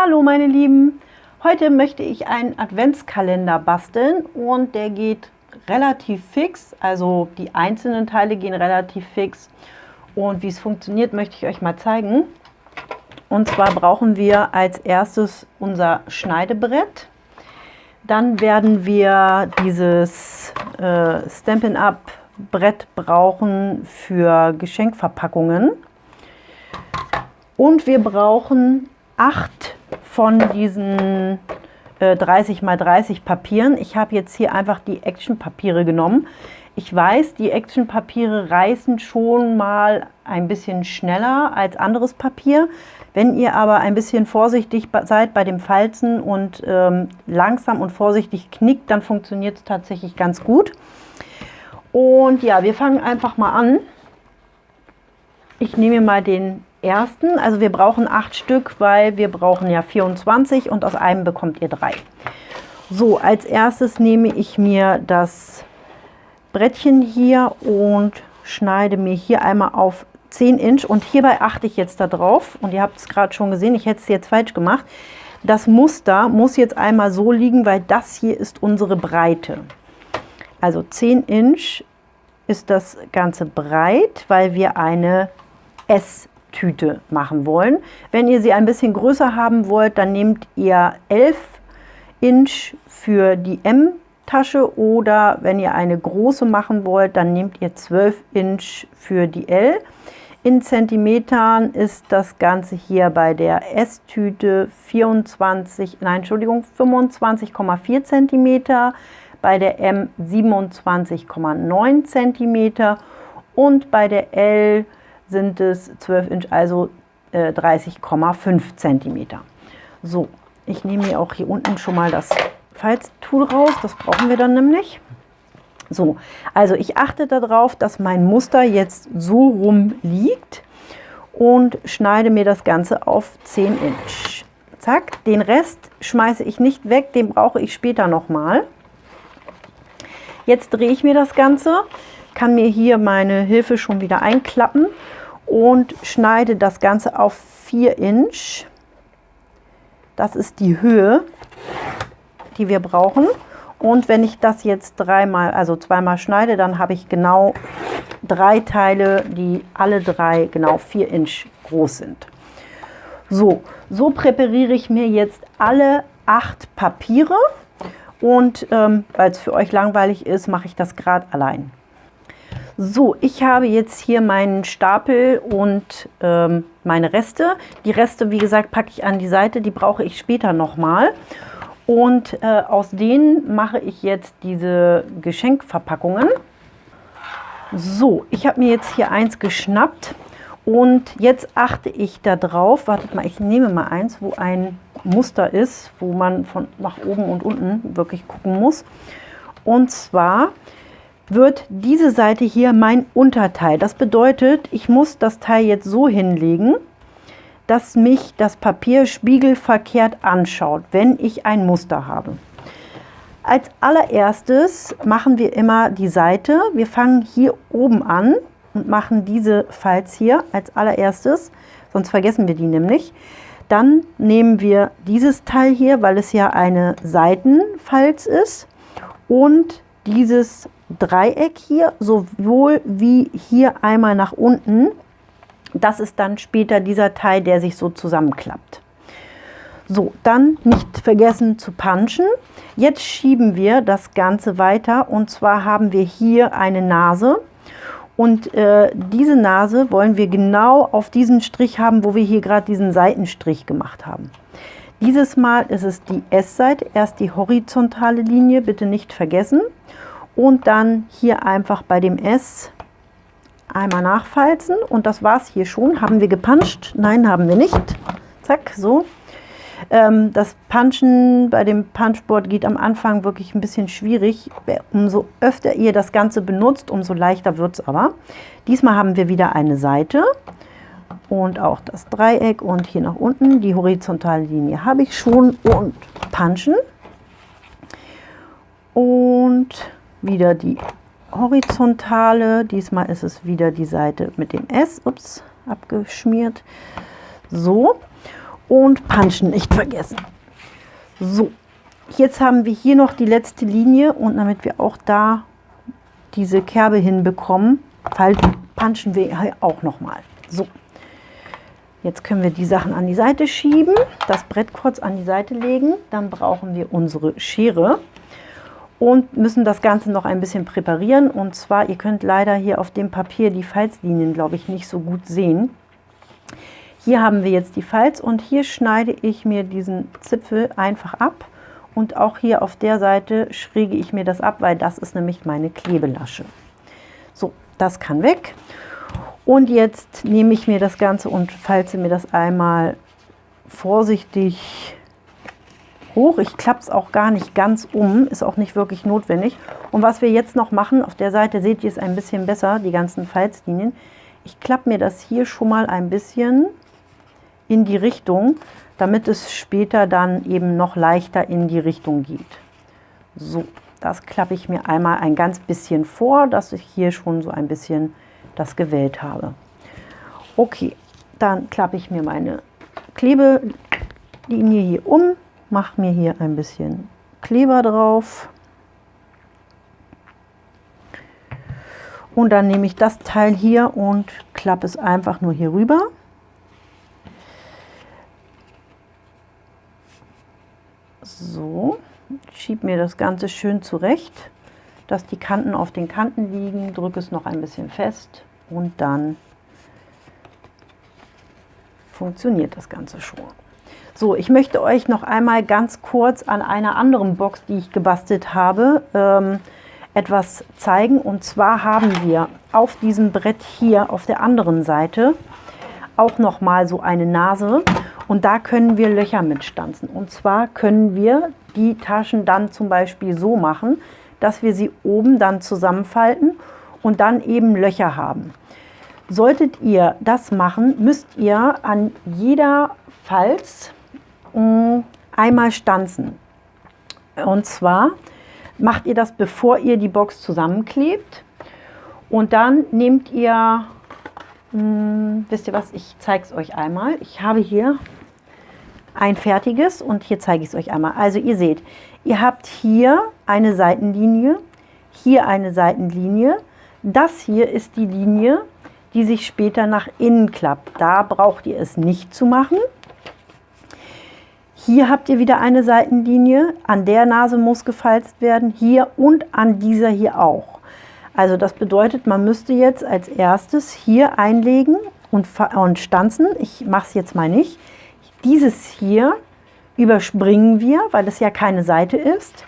Hallo meine Lieben, heute möchte ich einen Adventskalender basteln und der geht relativ fix, also die einzelnen Teile gehen relativ fix und wie es funktioniert möchte ich euch mal zeigen. Und zwar brauchen wir als erstes unser Schneidebrett. Dann werden wir dieses äh, Stampin' Up Brett brauchen für Geschenkverpackungen. Und wir brauchen acht von diesen äh, 30 x 30 Papieren. Ich habe jetzt hier einfach die Action-Papiere genommen. Ich weiß, die Action-Papiere reißen schon mal ein bisschen schneller als anderes Papier. Wenn ihr aber ein bisschen vorsichtig seid bei dem Falzen und ähm, langsam und vorsichtig knickt, dann funktioniert es tatsächlich ganz gut. Und ja, wir fangen einfach mal an. Ich nehme mal den ersten. Also wir brauchen acht Stück, weil wir brauchen ja 24 und aus einem bekommt ihr drei. So, als erstes nehme ich mir das Brettchen hier und schneide mir hier einmal auf 10 Inch und hierbei achte ich jetzt darauf und ihr habt es gerade schon gesehen, ich hätte es jetzt falsch gemacht. Das Muster muss jetzt einmal so liegen, weil das hier ist unsere Breite. Also 10 Inch ist das Ganze breit, weil wir eine S-Tüte machen wollen. Wenn ihr sie ein bisschen größer haben wollt, dann nehmt ihr 11 Inch für die M-Tasche oder wenn ihr eine große machen wollt, dann nehmt ihr 12 Inch für die L. In Zentimetern ist das Ganze hier bei der S-Tüte 24, nein, Entschuldigung, 25,4 Zentimeter bei der M 27,9 cm und bei der L sind es 12 Inch, also äh, 30,5 cm. So, ich nehme mir auch hier unten schon mal das Falztool raus, das brauchen wir dann nämlich. So, also ich achte darauf, dass mein Muster jetzt so rum liegt und schneide mir das Ganze auf 10 Inch. Zack, den Rest schmeiße ich nicht weg, den brauche ich später nochmal. Jetzt drehe ich mir das Ganze, kann mir hier meine Hilfe schon wieder einklappen und schneide das Ganze auf 4 Inch. Das ist die Höhe, die wir brauchen. Und wenn ich das jetzt dreimal, also zweimal schneide, dann habe ich genau drei Teile, die alle drei genau 4 Inch groß sind. So, so präpariere ich mir jetzt alle acht Papiere. Und ähm, weil es für euch langweilig ist, mache ich das gerade allein. So, ich habe jetzt hier meinen Stapel und ähm, meine Reste. Die Reste, wie gesagt, packe ich an die Seite, die brauche ich später nochmal. Und äh, aus denen mache ich jetzt diese Geschenkverpackungen. So, ich habe mir jetzt hier eins geschnappt und jetzt achte ich darauf, wartet mal, ich nehme mal eins, wo ein Muster ist, wo man von nach oben und unten wirklich gucken muss. Und zwar wird diese Seite hier mein Unterteil. Das bedeutet, ich muss das Teil jetzt so hinlegen, dass mich das Papier spiegelverkehrt anschaut, wenn ich ein Muster habe. Als allererstes machen wir immer die Seite. Wir fangen hier oben an und machen diese Falz hier als allererstes, sonst vergessen wir die nämlich. Dann nehmen wir dieses Teil hier, weil es ja eine Seitenfalz ist und dieses Dreieck hier, sowohl wie hier einmal nach unten. Das ist dann später dieser Teil, der sich so zusammenklappt. So, dann nicht vergessen zu punchen. Jetzt schieben wir das Ganze weiter und zwar haben wir hier eine Nase und äh, diese Nase wollen wir genau auf diesen Strich haben, wo wir hier gerade diesen Seitenstrich gemacht haben. Dieses Mal ist es die S-Seite, erst die horizontale Linie, bitte nicht vergessen. Und dann hier einfach bei dem S einmal nachfalzen. Und das war es hier schon. Haben wir gepuncht? Nein, haben wir nicht. Zack, so. Ähm, das Punchen bei dem Punchboard geht am Anfang wirklich ein bisschen schwierig. Umso öfter ihr das Ganze benutzt, umso leichter wird es aber. Diesmal haben wir wieder eine Seite und auch das Dreieck und hier nach unten. Die horizontale Linie habe ich schon und Punchen. Und wieder die horizontale. Diesmal ist es wieder die Seite mit dem S. Ups, abgeschmiert. So. Und Punchen nicht vergessen. So. Jetzt haben wir hier noch die letzte Linie und damit wir auch da diese Kerbe hinbekommen, punchen wir auch nochmal. So. Jetzt können wir die Sachen an die Seite schieben, das Brett kurz an die Seite legen. Dann brauchen wir unsere Schere und müssen das Ganze noch ein bisschen präparieren. Und zwar, ihr könnt leider hier auf dem Papier die Falzlinien, glaube ich, nicht so gut sehen. Hier haben wir jetzt die Falz und hier schneide ich mir diesen Zipfel einfach ab. Und auch hier auf der Seite schräge ich mir das ab, weil das ist nämlich meine Klebelasche. So, das kann weg. Und jetzt nehme ich mir das Ganze und falze mir das einmal vorsichtig hoch. Ich klappe es auch gar nicht ganz um, ist auch nicht wirklich notwendig. Und was wir jetzt noch machen, auf der Seite seht ihr es ein bisschen besser, die ganzen Falzlinien. Ich klappe mir das hier schon mal ein bisschen in die Richtung, damit es später dann eben noch leichter in die Richtung geht. So, das klappe ich mir einmal ein ganz bisschen vor, dass ich hier schon so ein bisschen das gewählt habe. Okay, dann klappe ich mir meine Klebelinie hier um mache mir hier ein bisschen Kleber drauf. Und dann nehme ich das Teil hier und klappe es einfach nur hier rüber. So, schiebe mir das Ganze schön zurecht, dass die Kanten auf den Kanten liegen, drücke es noch ein bisschen fest und dann funktioniert das Ganze schon. So, ich möchte euch noch einmal ganz kurz an einer anderen Box, die ich gebastelt habe, ähm, etwas zeigen. Und zwar haben wir auf diesem Brett hier auf der anderen Seite auch noch mal so eine Nase und da können wir Löcher mitstanzen. Und zwar können wir die Taschen dann zum Beispiel so machen, dass wir sie oben dann zusammenfalten und dann eben Löcher haben. Solltet ihr das machen, müsst ihr an jeder Falz einmal stanzen. Und zwar macht ihr das, bevor ihr die Box zusammenklebt. Und dann nehmt ihr, mh, hm, wisst ihr was, ich zeige es euch einmal. Ich habe hier ein fertiges und hier zeige ich es euch einmal. Also ihr seht, ihr habt hier eine Seitenlinie, hier eine Seitenlinie. Das hier ist die Linie, die sich später nach innen klappt. Da braucht ihr es nicht zu machen. Hier habt ihr wieder eine Seitenlinie, an der Nase muss gefalzt werden, hier und an dieser hier auch. Also das bedeutet, man müsste jetzt als erstes hier einlegen und, und stanzen. Ich mache es jetzt mal nicht. Dieses hier überspringen wir, weil es ja keine Seite ist.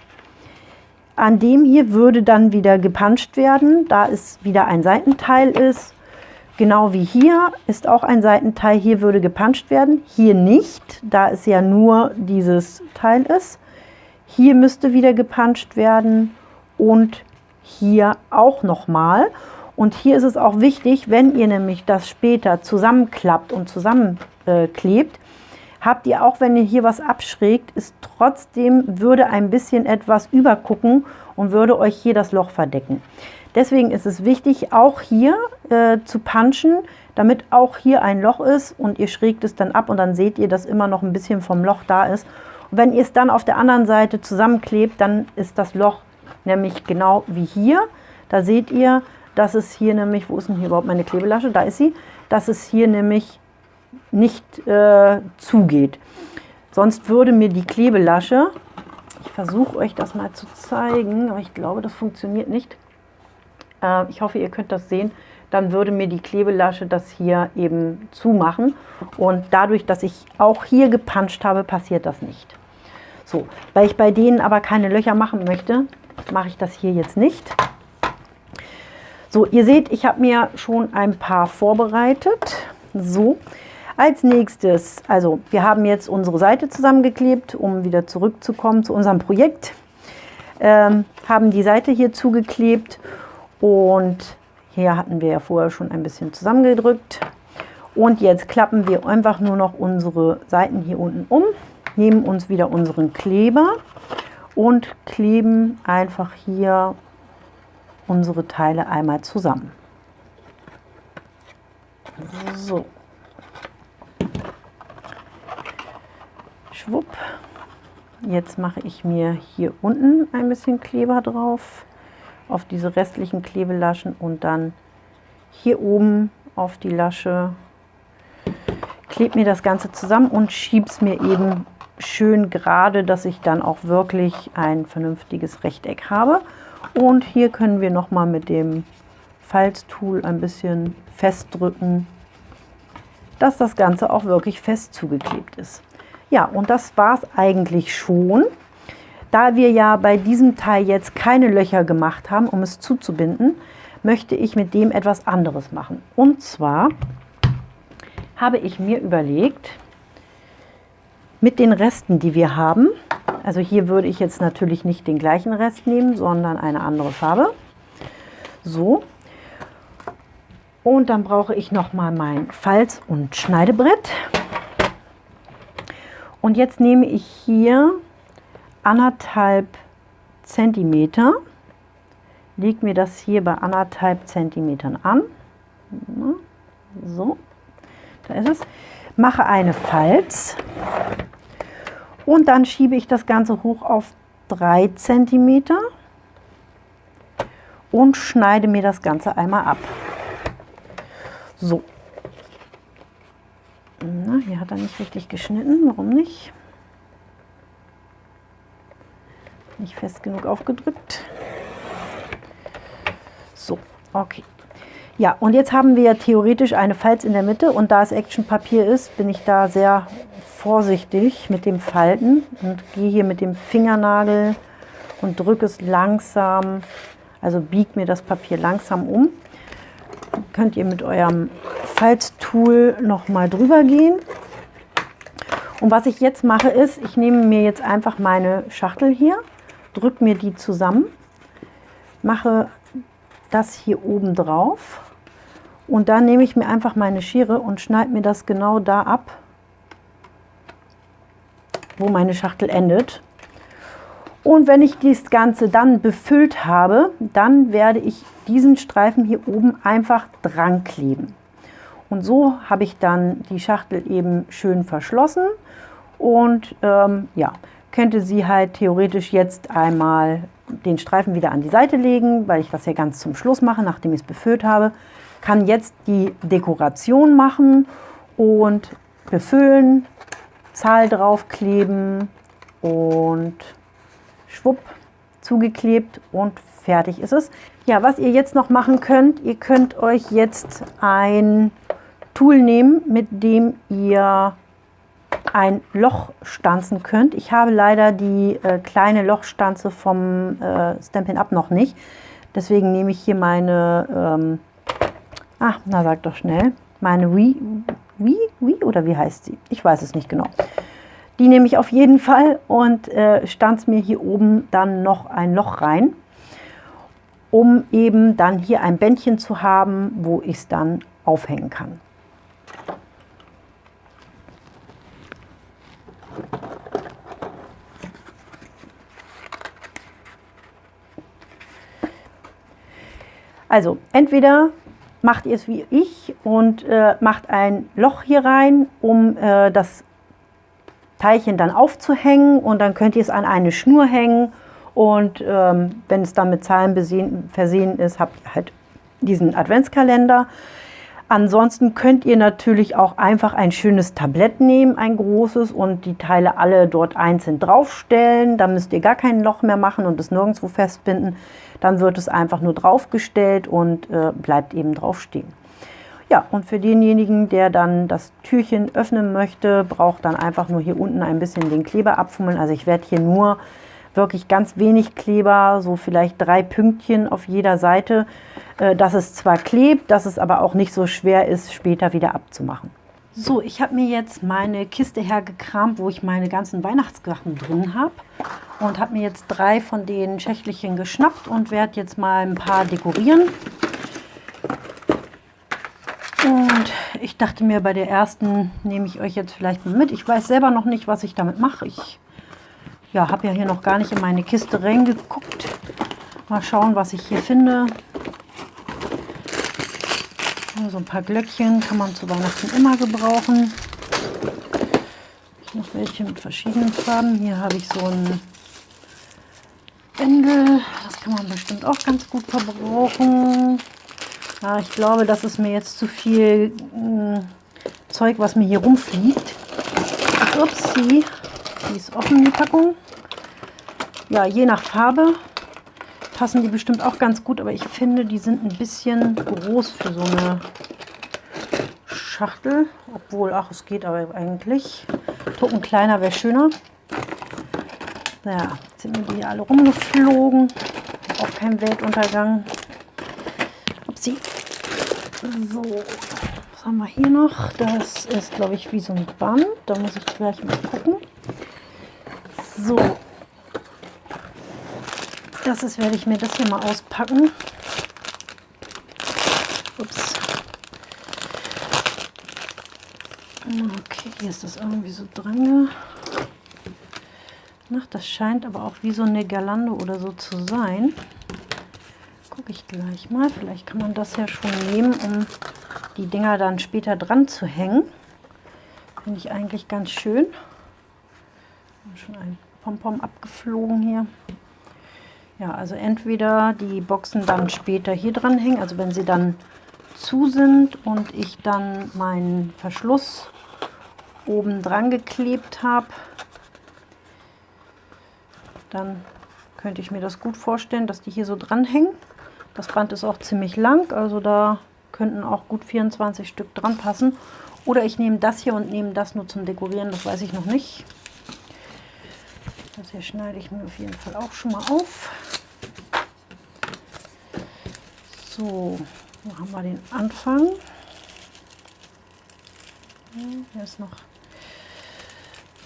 An dem hier würde dann wieder gepanscht werden, da es wieder ein Seitenteil ist Genau wie hier ist auch ein Seitenteil, hier würde gepanscht werden, hier nicht, da es ja nur dieses Teil ist. Hier müsste wieder gepanscht werden und hier auch nochmal. Und hier ist es auch wichtig, wenn ihr nämlich das später zusammenklappt und zusammenklebt, habt ihr auch, wenn ihr hier was abschrägt, ist trotzdem, würde ein bisschen etwas übergucken und würde euch hier das Loch verdecken. Deswegen ist es wichtig, auch hier äh, zu punchen, damit auch hier ein Loch ist und ihr schrägt es dann ab und dann seht ihr, dass immer noch ein bisschen vom Loch da ist. Und wenn ihr es dann auf der anderen Seite zusammenklebt, dann ist das Loch nämlich genau wie hier. Da seht ihr, dass es hier nämlich, wo ist denn hier überhaupt meine Klebelasche? Da ist sie, dass es hier nämlich nicht äh, zugeht. Sonst würde mir die Klebelasche, ich versuche euch das mal zu zeigen, aber ich glaube, das funktioniert nicht, äh, ich hoffe, ihr könnt das sehen, dann würde mir die Klebelasche das hier eben zumachen. Und dadurch, dass ich auch hier gepanscht habe, passiert das nicht. So, weil ich bei denen aber keine Löcher machen möchte, mache ich das hier jetzt nicht. So, ihr seht, ich habe mir schon ein paar vorbereitet. So, als nächstes, also wir haben jetzt unsere Seite zusammengeklebt, um wieder zurückzukommen zu unserem Projekt. Ähm, haben die Seite hier zugeklebt und hier hatten wir ja vorher schon ein bisschen zusammengedrückt. Und jetzt klappen wir einfach nur noch unsere Seiten hier unten um, nehmen uns wieder unseren Kleber und kleben einfach hier unsere Teile einmal zusammen. So. Schwupp. Jetzt mache ich mir hier unten ein bisschen Kleber drauf, auf diese restlichen Klebelaschen und dann hier oben auf die Lasche. Klebe mir das Ganze zusammen und schiebe es mir eben schön gerade, dass ich dann auch wirklich ein vernünftiges Rechteck habe. Und hier können wir noch mal mit dem Falztool ein bisschen festdrücken, dass das Ganze auch wirklich fest zugeklebt ist. Ja, und das war es eigentlich schon. Da wir ja bei diesem Teil jetzt keine Löcher gemacht haben, um es zuzubinden, möchte ich mit dem etwas anderes machen. Und zwar habe ich mir überlegt, mit den Resten, die wir haben, also hier würde ich jetzt natürlich nicht den gleichen Rest nehmen, sondern eine andere Farbe. So. Und dann brauche ich nochmal mein Falz- und Schneidebrett. Und jetzt nehme ich hier anderthalb Zentimeter, lege mir das hier bei anderthalb Zentimetern an. So, da ist es. Mache eine Falz und dann schiebe ich das Ganze hoch auf 3 cm und schneide mir das Ganze einmal ab. So. Na, hier hat er nicht richtig geschnitten. Warum nicht? Nicht fest genug aufgedrückt. So, okay. Ja, und jetzt haben wir theoretisch eine Falz in der Mitte und da es Actionpapier ist, bin ich da sehr vorsichtig mit dem Falten und gehe hier mit dem Fingernagel und drücke es langsam, also biege mir das Papier langsam um. Könnt ihr mit eurem Falttool noch mal drüber gehen. Und was ich jetzt mache ist, ich nehme mir jetzt einfach meine Schachtel hier, drücke mir die zusammen, mache das hier oben drauf und dann nehme ich mir einfach meine Schere und schneide mir das genau da ab, wo meine Schachtel endet. Und wenn ich das Ganze dann befüllt habe, dann werde ich diesen Streifen hier oben einfach dran kleben. Und so habe ich dann die Schachtel eben schön verschlossen und ähm, ja, könnte sie halt theoretisch jetzt einmal den Streifen wieder an die Seite legen, weil ich das ja ganz zum Schluss mache, nachdem ich es befüllt habe. Kann jetzt die Dekoration machen und befüllen, Zahl draufkleben und schwupp zugeklebt und fertig ist es. Ja, was ihr jetzt noch machen könnt, ihr könnt euch jetzt ein Tool nehmen, mit dem ihr ein Loch stanzen könnt. Ich habe leider die äh, kleine Lochstanze vom äh, Stampin' Up noch nicht. Deswegen nehme ich hier meine, ähm, ach, na sag doch schnell, meine Wii, wie, wie oder wie heißt sie? Ich weiß es nicht genau. Die nehme ich auf jeden Fall und äh, stanze mir hier oben dann noch ein Loch rein, um eben dann hier ein Bändchen zu haben, wo ich es dann aufhängen kann. Also entweder macht ihr es wie ich und äh, macht ein Loch hier rein, um äh, das Teilchen dann aufzuhängen und dann könnt ihr es an eine Schnur hängen und ähm, wenn es dann mit Zahlen besehen, versehen ist, habt ihr halt diesen Adventskalender. Ansonsten könnt ihr natürlich auch einfach ein schönes Tablett nehmen, ein großes und die Teile alle dort einzeln draufstellen. Da müsst ihr gar kein Loch mehr machen und es nirgendwo festbinden. Dann wird es einfach nur draufgestellt und äh, bleibt eben draufstehen. Ja, und für denjenigen, der dann das Türchen öffnen möchte, braucht dann einfach nur hier unten ein bisschen den Kleber abfummeln. Also ich werde hier nur wirklich ganz wenig Kleber, so vielleicht drei Pünktchen auf jeder Seite, äh, dass es zwar klebt, dass es aber auch nicht so schwer ist, später wieder abzumachen. So, ich habe mir jetzt meine Kiste hergekramt, wo ich meine ganzen Weihnachtssachen drin habe und habe mir jetzt drei von den Schächtelchen geschnappt und werde jetzt mal ein paar dekorieren. Und ich dachte mir, bei der ersten nehme ich euch jetzt vielleicht mal mit. Ich weiß selber noch nicht, was ich damit mache. Ich ja, habe ja hier noch gar nicht in meine Kiste reingeguckt. Mal schauen, was ich hier finde. So ein paar Glöckchen kann man zu Weihnachten immer gebrauchen. Ich noch welche mit verschiedenen Farben. Hier habe ich so ein Bändel. Das kann man bestimmt auch ganz gut verbrauchen. Ja, ich glaube, das ist mir jetzt zu viel mh, hm, Zeug, was mir hier rumfliegt. Upsi, die ist offen, die Packung. Ja, je nach Farbe passen die bestimmt auch ganz gut, aber ich finde, die sind ein bisschen groß für so eine Schachtel. Obwohl, ach, es geht aber eigentlich. Tucken kleiner wäre schöner. Naja, jetzt sind mir die alle rumgeflogen. Auch kein Weltuntergang. So, was haben wir hier noch? Das ist, glaube ich, wie so ein Band. Da muss ich gleich mal gucken. So. Das ist, werde ich mir das hier mal auspacken. Ups. Okay, hier ist das irgendwie so dran. Ach, das scheint aber auch wie so eine Girlande oder so zu sein gleich mal. Vielleicht kann man das ja schon nehmen, um die Dinger dann später dran zu hängen. Finde ich eigentlich ganz schön. Schon ein Pompom abgeflogen hier. Ja, also entweder die Boxen dann später hier dran hängen, also wenn sie dann zu sind und ich dann meinen Verschluss oben dran geklebt habe, dann könnte ich mir das gut vorstellen, dass die hier so dran hängen. Das Band ist auch ziemlich lang, also da könnten auch gut 24 Stück dran passen. Oder ich nehme das hier und nehme das nur zum Dekorieren, das weiß ich noch nicht. Das hier schneide ich mir auf jeden Fall auch schon mal auf. So, wo haben wir den Anfang? Hier ist noch,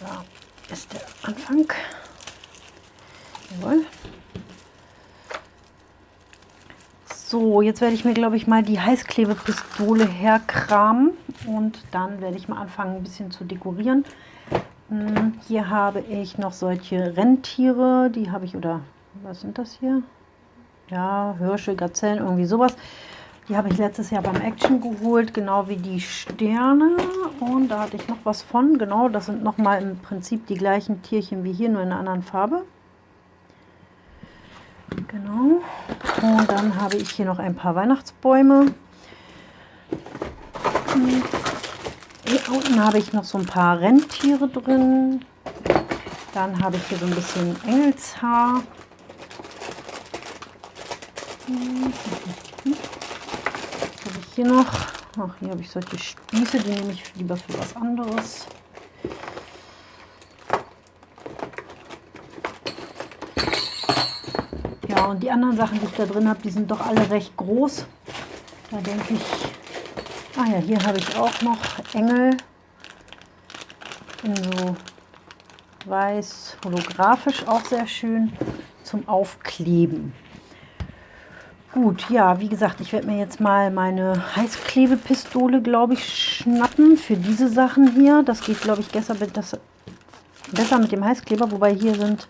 da ist der Anfang. Jawohl. So, jetzt werde ich mir, glaube ich, mal die Heißklebepistole herkramen und dann werde ich mal anfangen, ein bisschen zu dekorieren. Hm, hier habe ich noch solche Rentiere, die habe ich, oder was sind das hier? Ja, Hirsche, Gazellen, irgendwie sowas. Die habe ich letztes Jahr beim Action geholt, genau wie die Sterne. Und da hatte ich noch was von. Genau, das sind nochmal im Prinzip die gleichen Tierchen wie hier, nur in einer anderen Farbe. Genau. Und dann habe ich hier noch ein paar Weihnachtsbäume. Hier unten habe ich noch so ein paar Rentiere drin. Dann habe ich hier so ein bisschen Engelshaar. Habe ich hier noch? Ach, hier habe ich solche Spieße, die nehme ich lieber für was anderes. Und die anderen Sachen, die ich da drin habe, die sind doch alle recht groß. Da denke ich, ah ja, hier habe ich auch noch Engel in so weiß, holographisch auch sehr schön zum Aufkleben. Gut, ja, wie gesagt, ich werde mir jetzt mal meine Heißklebepistole, glaube ich, schnappen für diese Sachen hier. Das geht, glaube ich, besser mit, das, besser mit dem Heißkleber, wobei hier sind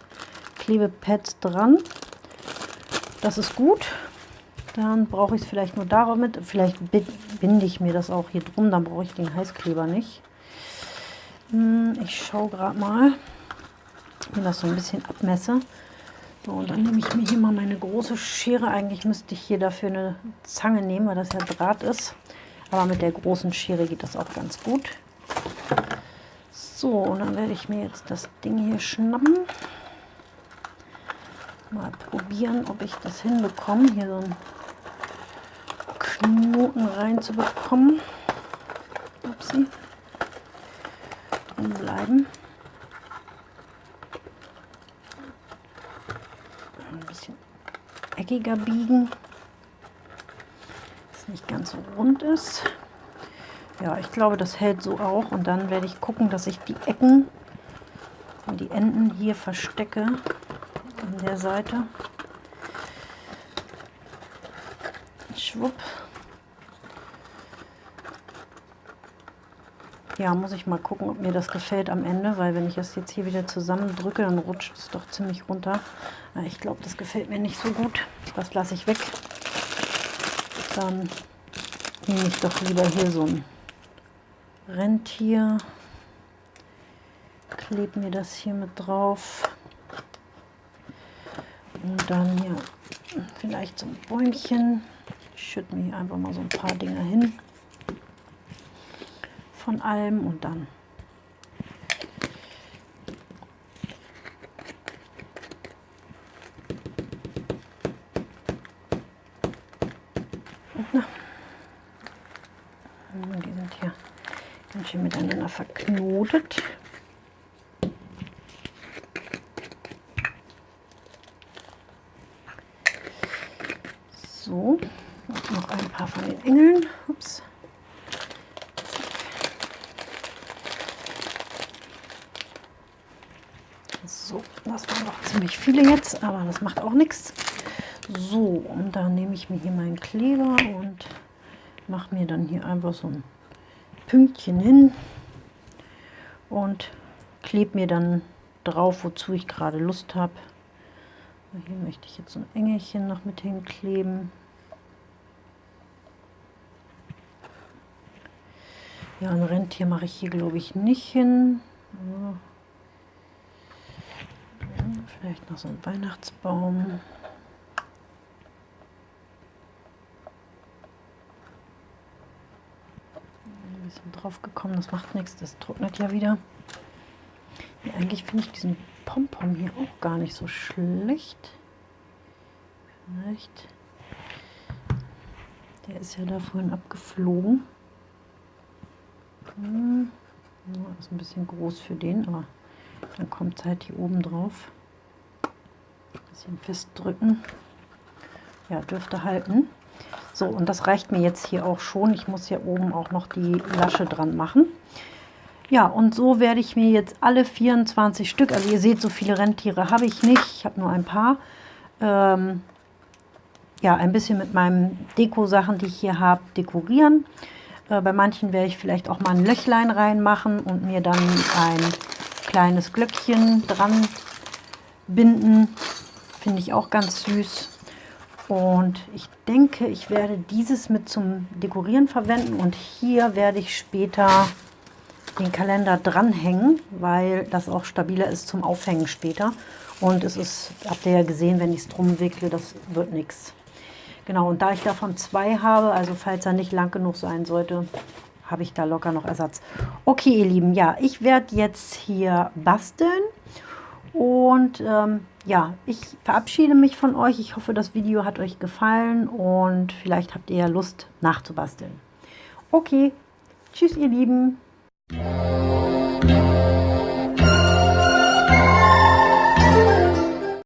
Klebepads dran. Das ist gut. Dann brauche ich es vielleicht nur damit. Vielleicht binde ich mir das auch hier drum, dann brauche ich den Heißkleber nicht. Hm, ich schaue gerade mal, wenn das so ein bisschen abmesse. So, und dann nehme ich mir hier mal meine große Schere. Eigentlich müsste ich hier dafür eine Zange nehmen, weil das ja Draht ist. Aber mit der großen Schere geht das auch ganz gut. So, und dann werde ich mir jetzt das Ding hier schnappen mal probieren, ob ich das hinbekomme, hier so einen Knoten reinzubekommen. Upsi. Drin bleiben. Ein bisschen eckiger biegen, dass es nicht ganz so rund ist. Ja, ich glaube, das hält so auch. Und dann werde ich gucken, dass ich die Ecken und die Enden hier verstecke an der Seite. Schwupp. Ja, muss ich mal gucken, ob mir das gefällt am Ende, weil wenn ich das jetzt hier wieder zusammendrücke, dann rutscht es doch ziemlich runter. Ich glaube, das gefällt mir nicht so gut. Das lasse ich weg. Dann nehme ich doch lieber hier so ein Rentier. Klebe mir das hier mit drauf. Und dann hier vielleicht so ein Bäumchen. Ich schütte mir einfach mal so ein paar Dinge hin. Von allem und dann. Die sind hier ganz schön miteinander verknotet. So, noch ein paar von den Engeln. Ups. So, das waren noch ziemlich viele jetzt, aber das macht auch nichts. So, und dann nehme ich mir hier meinen Kleber und mache mir dann hier einfach so ein Pünktchen hin und klebe mir dann drauf, wozu ich gerade Lust habe. Hier möchte ich jetzt so ein Engelchen noch mit hinkleben. Ja, ein Rentier mache ich hier, glaube ich, nicht hin. Ja, vielleicht noch so ein Weihnachtsbaum. Ein bisschen drauf gekommen, das macht nichts, das trocknet ja wieder. Ja, eigentlich finde ich diesen Pompom hier auch gar nicht so schlecht. Vielleicht. Der ist ja da vorhin abgeflogen. Hm. Ja, ist ein bisschen groß für den, aber dann kommt es halt hier oben drauf. Bisschen festdrücken. Ja, dürfte halten. So, und das reicht mir jetzt hier auch schon. Ich muss hier oben auch noch die Lasche dran machen. Ja, und so werde ich mir jetzt alle 24 Stück, also ihr seht, so viele Rentiere habe ich nicht, ich habe nur ein paar, ähm, ja, ein bisschen mit meinen Deko-Sachen, die ich hier habe, dekorieren. Äh, bei manchen werde ich vielleicht auch mal ein Löchlein reinmachen und mir dann ein kleines Glöckchen dran binden. Finde ich auch ganz süß. Und ich denke, ich werde dieses mit zum Dekorieren verwenden und hier werde ich später den Kalender dranhängen, weil das auch stabiler ist zum Aufhängen später. Und es ist, habt ihr ja gesehen, wenn ich es drum wickle, das wird nichts. Genau, und da ich davon zwei habe, also falls er nicht lang genug sein sollte, habe ich da locker noch Ersatz. Okay, ihr Lieben, ja, ich werde jetzt hier basteln. Und ähm, ja, ich verabschiede mich von euch. Ich hoffe, das Video hat euch gefallen und vielleicht habt ihr ja Lust nachzubasteln. Okay, tschüss ihr Lieben.